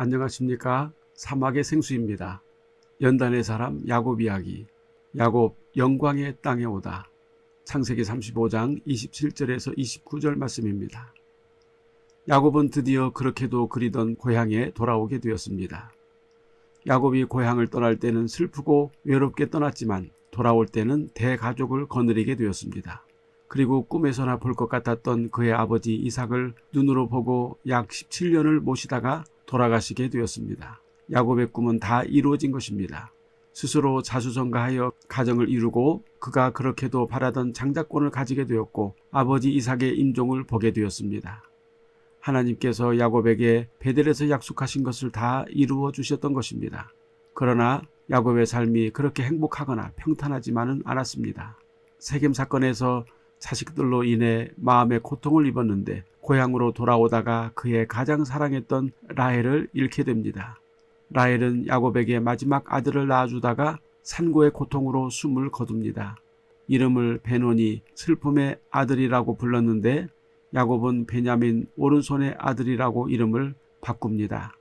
안녕하십니까 사막의 생수입니다. 연단의 사람 야곱 이야기 야곱 영광의 땅에 오다 창세기 35장 27절에서 29절 말씀입니다. 야곱은 드디어 그렇게도 그리던 고향에 돌아오게 되었습니다. 야곱이 고향을 떠날 때는 슬프고 외롭게 떠났지만 돌아올 때는 대가족을 거느리게 되었습니다. 그리고 꿈에서나 볼 것 같았던 그의 아버지 이삭을 눈으로 보고 약 17년을 모시다가 돌아가시게 되었습니다. 야곱의 꿈은 다 이루어진 것입니다. 스스로 자수성가하여 가정을 이루고 그가 그렇게도 바라던 장자권을 가지게 되었고 아버지 이삭의 임종을 보게 되었습니다. 하나님께서 야곱에게 베델에서 약속하신 것을 다 이루어 주셨던 것입니다. 그러나 야곱의 삶이 그렇게 행복하거나 평탄하지만은 않았습니다. 세겜 사건에서 자식들로 인해 마음의 고통을 입었는데 고향으로 돌아오다가 그의 가장 사랑했던 라헬을 잃게 됩니다. 라헬은 야곱에게 마지막 아들을 낳아주다가 산고의 고통으로 숨을 거둡니다. 이름을 베논이 슬픔의 아들이라고 불렀는데 야곱은 베냐민 오른손의 아들이라고 이름을 바꿉니다.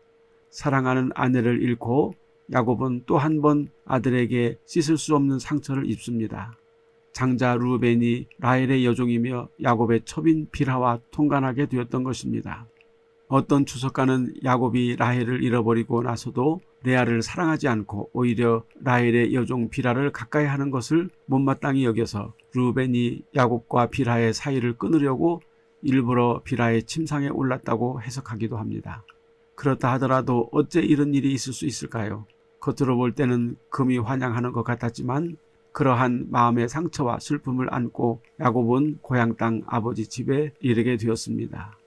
사랑하는 아내를 잃고 야곱은 또 한 번 아들에게 씻을 수 없는 상처를 입습니다. 장자 루벤이 라헬의 여종이며 야곱의 첩인 비라와 통관하게 되었던 것입니다. 어떤 추석가는 야곱이 라헬을 잃어버리고 나서도 레아를 사랑하지 않고 오히려 라헬의 여종 비라를 가까이 하는 것을 못마땅히 여겨서 루벤이 야곱과 비라의 사이를 끊으려고 일부러 비라의 침상에 올랐다고 해석하기도 합니다. 그렇다 하더라도 어째 이런 일이 있을 수 있을까요? 겉으로 볼 때는 금이 환영하는 것 같았지만 그러한 마음의 상처와 슬픔을 안고 야곱은 고향 땅 아버지 집에 이르게 되었습니다.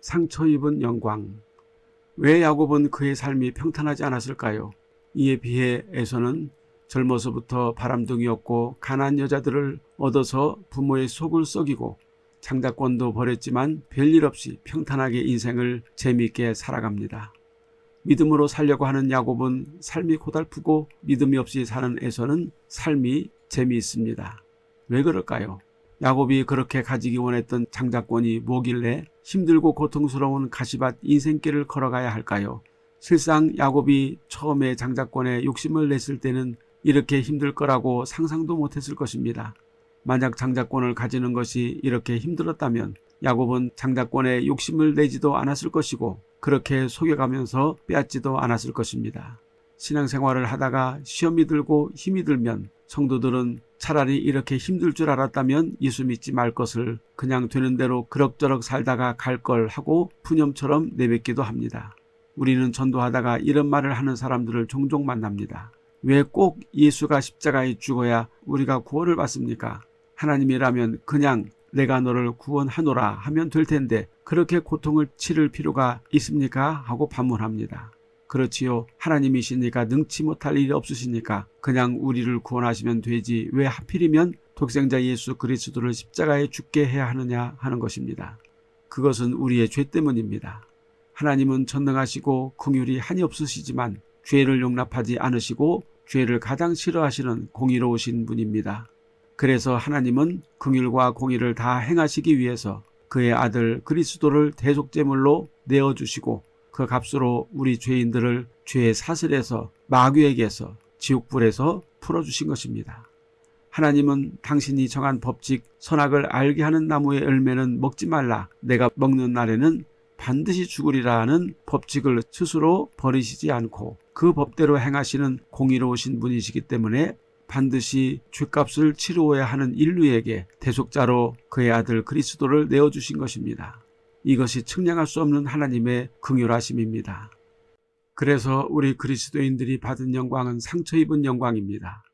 상처 입은 영광 왜 야곱은 그의 삶이 평탄하지 않았을까요? 이에 비해 에서는 젊어서부터 바람둥이였고 가난 여자들을 얻어서 부모의 속을 썩이고 장자권도 버렸지만 별일 없이 평탄하게 인생을 재미있게 살아갑니다. 믿음으로 살려고 하는 야곱은 삶이 고달프고 믿음이 없이 사는 에서는 삶이 재미있습니다. 왜 그럴까요? 야곱이 그렇게 가지기 원했던 장자권이 뭐길래 힘들고 고통스러운 가시밭 인생길을 걸어가야 할까요? 실상 야곱이 처음에 장자권에 욕심을 냈을 때는 이렇게 힘들 거라고 상상도 못했을 것입니다. 만약 장자권을 가지는 것이 이렇게 힘들었다면 야곱은 장자권에 욕심을 내지도 않았을 것이고 그렇게 속여가면서 빼앗지도 않았을 것입니다. 신앙생활을 하다가 시험이 들고 힘이 들면 성도들은 차라리 이렇게 힘들 줄 알았다면 예수 믿지 말 것을 그냥 되는 대로 그럭저럭 살다가 갈 걸 하고 푸념처럼 내뱉기도 합니다. 우리는 전도하다가 이런 말을 하는 사람들을 종종 만납니다. 왜 꼭 예수가 십자가에 죽어야 우리가 구원을 받습니까? 하나님이라면 그냥 내가 너를 구원하노라 하면 될 텐데 그렇게 고통을 치를 필요가 있습니까? 하고 반문합니다. 그렇지요. 하나님이시니까 능치 못할 일이 없으시니까 그냥 우리를 구원하시면 되지 왜 하필이면 독생자 예수 그리스도를 십자가에 죽게 해야 하느냐 하는 것입니다. 그것은 우리의 죄 때문입니다. 하나님은 전능하시고 긍휼이 한이 없으시지만 죄를 용납하지 않으시고 죄를 가장 싫어하시는 공의로우신 분입니다. 그래서 하나님은 긍휼과 공의를 다 행하시기 위해서 그의 아들 그리스도를 대속제물로 내어주시고 그 값으로 우리 죄인들을 죄의 사슬에서 마귀에게서 지옥불에서 풀어주신 것입니다. 하나님은 당신이 정한 법칙 선악을 알게 하는 나무의 열매는 먹지 말라 내가 먹는 날에는 반드시 죽으리라는 법칙을 스스로 버리시지 않고 그 법대로 행하시는 공의로우신 분이시기 때문에 반드시 죄값을 치루어야 하는 인류에게 대속자로 그의 아들 그리스도를 내어주신 것입니다. 이것이 측량할 수 없는 하나님의 긍휼하심입니다. 그래서 우리 그리스도인들이 받은 영광은 상처 입은 영광입니다.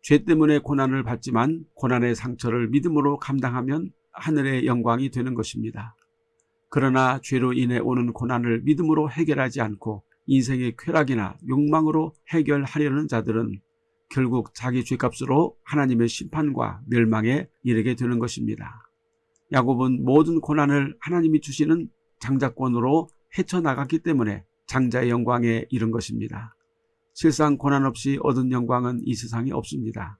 죄 때문에 고난을 받지만 고난의 상처를 믿음으로 감당하면 하늘의 영광이 되는 것입니다. 그러나 죄로 인해 오는 고난을 믿음으로 해결하지 않고 인생의 쾌락이나 욕망으로 해결하려는 자들은 결국 자기 죄값으로 하나님의 심판과 멸망에 이르게 되는 것입니다. 야곱은 모든 고난을 하나님이 주시는 장자권으로 헤쳐나갔기 때문에 장자의 영광에 이른 것입니다. 실상 고난 없이 얻은 영광은 이 세상에 없습니다.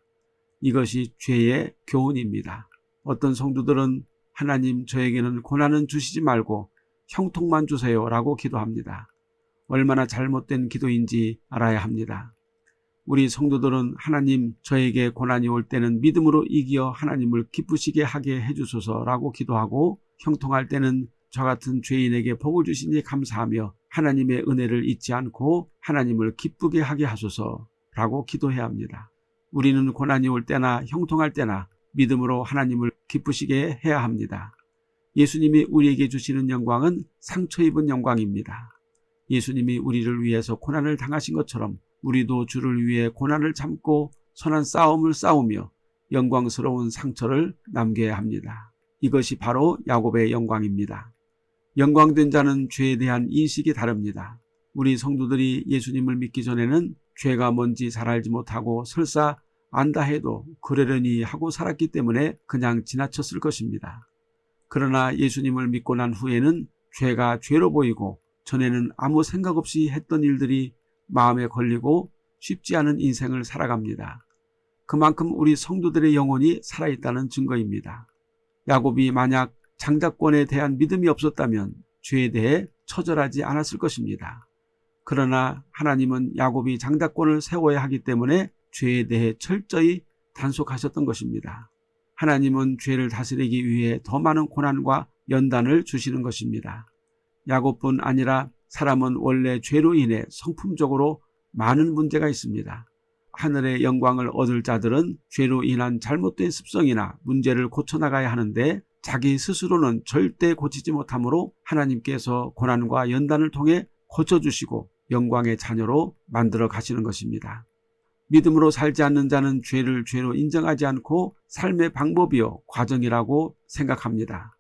이것이 죄의 교훈입니다. 어떤 성도들은 하나님 저에게는 고난은 주시지 말고 형통만 주세요 라고 기도합니다. 얼마나 잘못된 기도인지 알아야 합니다. 우리 성도들은 하나님 저에게 고난이 올 때는 믿음으로 이기어 하나님을 기쁘시게 하게 해주소서라고 기도하고 형통할 때는 저 같은 죄인에게 복을 주시니 감사하며 하나님의 은혜를 잊지 않고 하나님을 기쁘게 하게 하소서라고 기도해야 합니다. 우리는 고난이 올 때나 형통할 때나 믿음으로 하나님을 기쁘시게 해야 합니다. 예수님이 우리에게 주시는 영광은 상처 입은 영광입니다. 예수님이 우리를 위해서 고난을 당하신 것처럼 우리도 주를 위해 고난을 참고 선한 싸움을 싸우며 영광스러운 상처를 남겨야 합니다. 이것이 바로 야곱의 영광입니다. 영광된 자는 죄에 대한 인식이 다릅니다. 우리 성도들이 예수님을 믿기 전에는 죄가 뭔지 잘 알지 못하고 설사 안다 해도 그러려니 하고 살았기 때문에 그냥 지나쳤을 것입니다. 그러나 예수님을 믿고 난 후에는 죄가 죄로 보이고 전에는 아무 생각 없이 했던 일들이 마음에 걸리고 쉽지 않은 인생을 살아갑니다. 그만큼 우리 성도들의 영혼이 살아있다는 증거입니다. 야곱이 만약 장자권에 대한 믿음이 없었다면 죄에 대해 처절하지 않았을 것입니다. 그러나 하나님은 야곱이 장자권을 세워야 하기 때문에 죄에 대해 철저히 단속하셨던 것입니다. 하나님은 죄를 다스리기 위해 더 많은 고난과 연단을 주시는 것입니다. 야곱뿐 아니라 사람은 원래 죄로 인해 성품적으로 많은 문제가 있습니다. 하늘의 영광을 얻을 자들은 죄로 인한 잘못된 습성이나 문제를 고쳐나가야 하는데 자기 스스로는 절대 고치지 못하므로 하나님께서 고난과 연단을 통해 고쳐주시고 영광의 자녀로 만들어 가시는 것입니다. 믿음으로 살지 않는 자는 죄를 죄로 인정하지 않고 삶의 방법이요 과정이라고 생각합니다.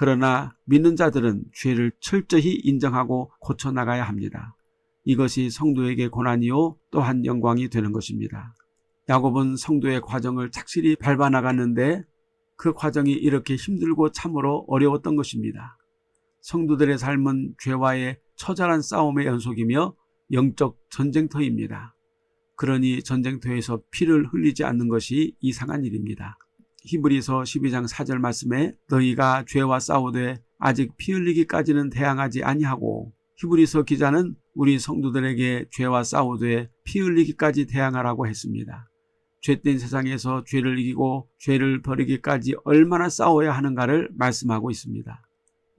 그러나 믿는 자들은 죄를 철저히 인정하고 고쳐나가야 합니다. 이것이 성도에게 고난이요 또한 영광이 되는 것입니다. 야곱은 성도의 과정을 착실히 밟아나갔는데 그 과정이 이렇게 힘들고 참으로 어려웠던 것입니다. 성도들의 삶은 죄와의 처절한 싸움의 연속이며 영적 전쟁터입니다. 그러니 전쟁터에서 피를 흘리지 않는 것이 이상한 일입니다. 히브리서 12장 4절 말씀에 너희가 죄와 싸우되 아직 피 흘리기까지는 대항하지 아니하고 히브리서 기자는 우리 성도들에게 죄와 싸우되 피 흘리기까지 대항하라고 했습니다. 죄된 세상에서 죄를 이기고 죄를 버리기까지 얼마나 싸워야 하는가를 말씀하고 있습니다.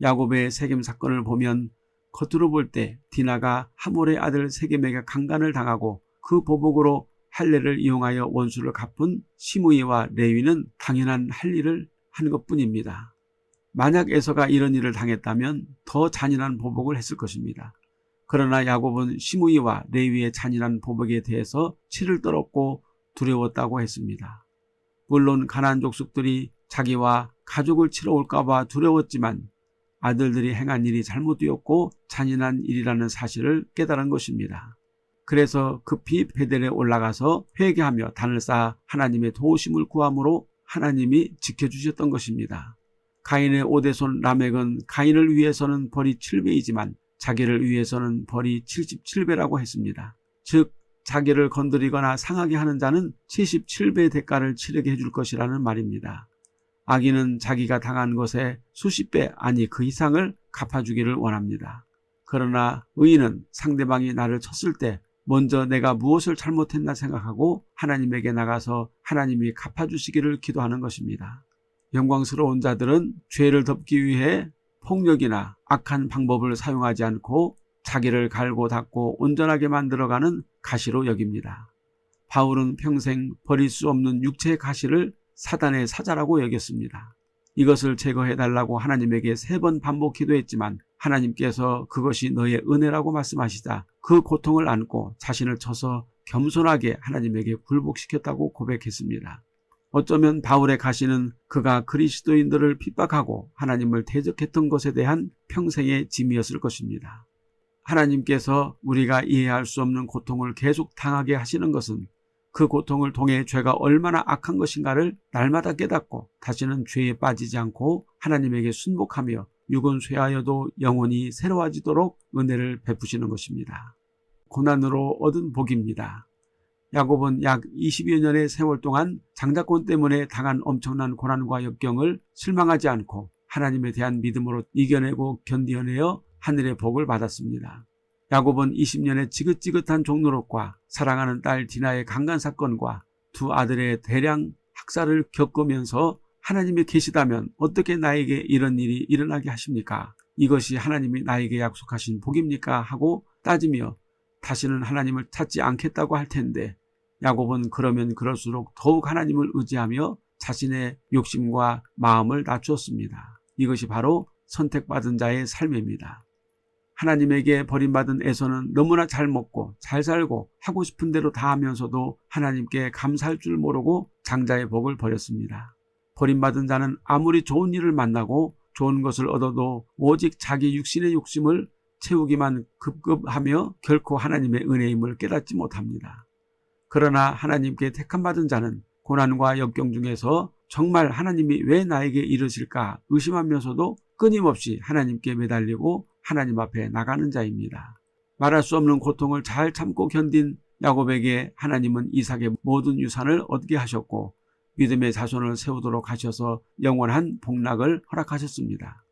야곱의 세겜 사건을 보면 겉으로 볼 때 디나가 하몰의 아들 세겜에게 강간을 당하고 그 보복으로 할례를 이용하여 원수를 갚은 시므이와 레위는 당연한 할 일을 한 것뿐입니다. 만약 에서가 이런 일을 당했다면 더 잔인한 보복을 했을 것입니다. 그러나 야곱은 시므이와 레위의 잔인한 보복에 대해서 치를 떨었고 두려웠다고 했습니다. 물론 가난 족속들이 자기와 가족을 치러 올까봐 두려웠지만 아들들이 행한 일이 잘못되었고 잔인한 일이라는 사실을 깨달은 것입니다. 그래서 급히 베델에 올라가서 회개하며 단을 쌓아 하나님의 도우심을 구함으로 하나님이 지켜주셨던 것입니다. 가인의 오대손 라멕은 가인을 위해서는 벌이 7배이지만 자기를 위해서는 벌이 77배라고 했습니다. 즉 자기를 건드리거나 상하게 하는 자는 77배의 대가를 치르게 해줄 것이라는 말입니다. 악인은 자기가 당한 것에 수십 배 아니 그 이상을 갚아주기를 원합니다. 그러나 의인은 상대방이 나를 쳤을 때 먼저 내가 무엇을 잘못했나 생각하고 하나님에게 나가서 하나님이 갚아주시기를 기도하는 것입니다. 영광스러운 자들은 죄를 덮기 위해 폭력이나 악한 방법을 사용하지 않고 자기를 갈고 닦고 온전하게 만들어가는 가시로 여깁니다. 바울은 평생 버릴 수 없는 육체의 가시를 사단의 사자라고 여겼습니다. 이것을 제거해달라고 하나님에게 세 번 반복 기도했지만 하나님께서 그것이 너의 은혜라고 말씀하시자 그 고통을 안고 자신을 쳐서 겸손하게 하나님에게 굴복시켰다고 고백했습니다. 어쩌면 바울의 가시는 그가 그리스도인들을 핍박하고 하나님을 대적했던 것에 대한 평생의 짐이었을 것입니다. 하나님께서 우리가 이해할 수 없는 고통을 계속 당하게 하시는 것은 그 고통을 통해 죄가 얼마나 악한 것인가를 날마다 깨닫고 다시는 죄에 빠지지 않고 하나님에게 순복하며 육은 쇠하여도 영혼이 새로워지도록 은혜를 베푸시는 것입니다. 고난으로 얻은 복입니다. 야곱은 약 20여 년의 세월 동안 장자권 때문에 당한 엄청난 고난과 역경을 실망하지 않고 하나님에 대한 믿음으로 이겨내고 견디어내어 하늘의 복을 받았습니다. 야곱은 20년의 지긋지긋한 종노릇과 사랑하는 딸 디나의 강간 사건과 두 아들의 대량 학살을 겪으면서 하나님이 계시다면 어떻게 나에게 이런 일이 일어나게 하십니까? 이것이 하나님이 나에게 약속하신 복입니까? 하고 따지며 다시는 하나님을 찾지 않겠다고 할 텐데 야곱은 그러면 그럴수록 더욱 하나님을 의지하며 자신의 욕심과 마음을 낮추었습니다. 이것이 바로 선택받은 자의 삶입니다. 하나님에게 버림받은 에서는 너무나 잘 먹고 잘 살고 하고 싶은 대로 다 하면서도 하나님께 감사할 줄 모르고 장자의 복을 버렸습니다. 버림받은 자는 아무리 좋은 일을 만나고 좋은 것을 얻어도 오직 자기 육신의 욕심을 채우기만 급급하며 결코 하나님의 은혜임을 깨닫지 못합니다. 그러나 하나님께 택함받은 자는 고난과 역경 중에서 정말 하나님이 왜 나에게 이러실까 의심하면서도 끊임없이 하나님께 매달리고 하나님 앞에 나가는 자입니다. 말할 수 없는 고통을 잘 참고 견딘 야곱에게 하나님은 이삭의 모든 유산을 얻게 하셨고 믿음의 자손을 세우도록 하셔서 영원한 복락을 허락하셨습니다.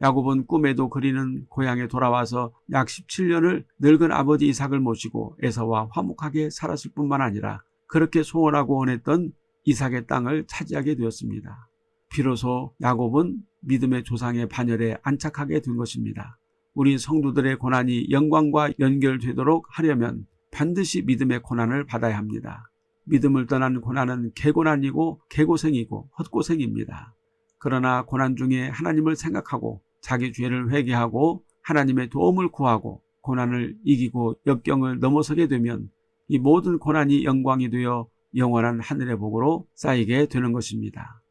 야곱은 꿈에도 그리는 고향에 돌아와서 약 17년을 늙은 아버지 이삭을 모시고 에서와 화목하게 살았을 뿐만 아니라 그렇게 소원하고 원했던 이삭의 땅을 차지하게 되었습니다. 비로소 야곱은 믿음의 조상의 반열에 안착하게 된 것입니다. 우리 성도들의 고난이 영광과 연결되도록 하려면 반드시 믿음의 고난을 받아야 합니다. 믿음을 떠난 고난은 개고난이고 개고생이고 헛고생입니다. 그러나 고난 중에 하나님을 생각하고 자기 죄를 회개하고 하나님의 도움을 구하고 고난을 이기고 역경을 넘어서게 되면 이 모든 고난이 영광이 되어 영원한 하늘의 복으로 쌓이게 되는 것입니다.